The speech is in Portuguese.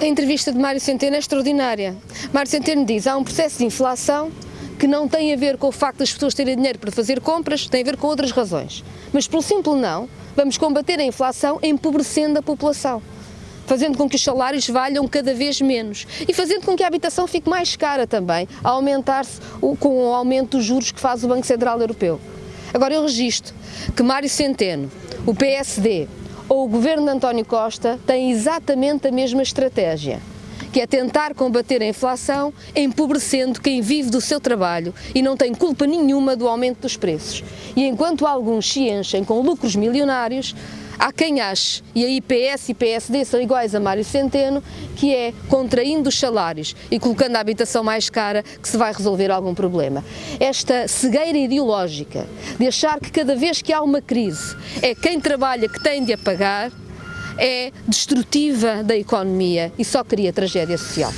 A entrevista de Mário Centeno é extraordinária. Mário Centeno diz há um processo de inflação que não tem a ver com o facto das pessoas terem dinheiro para fazer compras, tem a ver com outras razões. Mas pelo simples não, vamos combater a inflação empobrecendo a população fazendo com que os salários valham cada vez menos e fazendo com que a habitação fique mais cara também, a aumentar-se com o aumento dos juros que faz o Banco Central Europeu. Agora eu registro que Mário Centeno, o PSD, ou o governo de António Costa tem exatamente a mesma estratégia, que é tentar combater a inflação empobrecendo quem vive do seu trabalho e não tem culpa nenhuma do aumento dos preços. E enquanto alguns se enchem com lucros milionários, Há quem ache, e a IPS e PSD são iguais a Mário Centeno, que é contraindo os salários e colocando a habitação mais cara que se vai resolver algum problema. Esta cegueira ideológica de achar que cada vez que há uma crise é quem trabalha que tem de a pagar, é destrutiva da economia e só cria tragédia social.